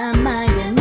namanya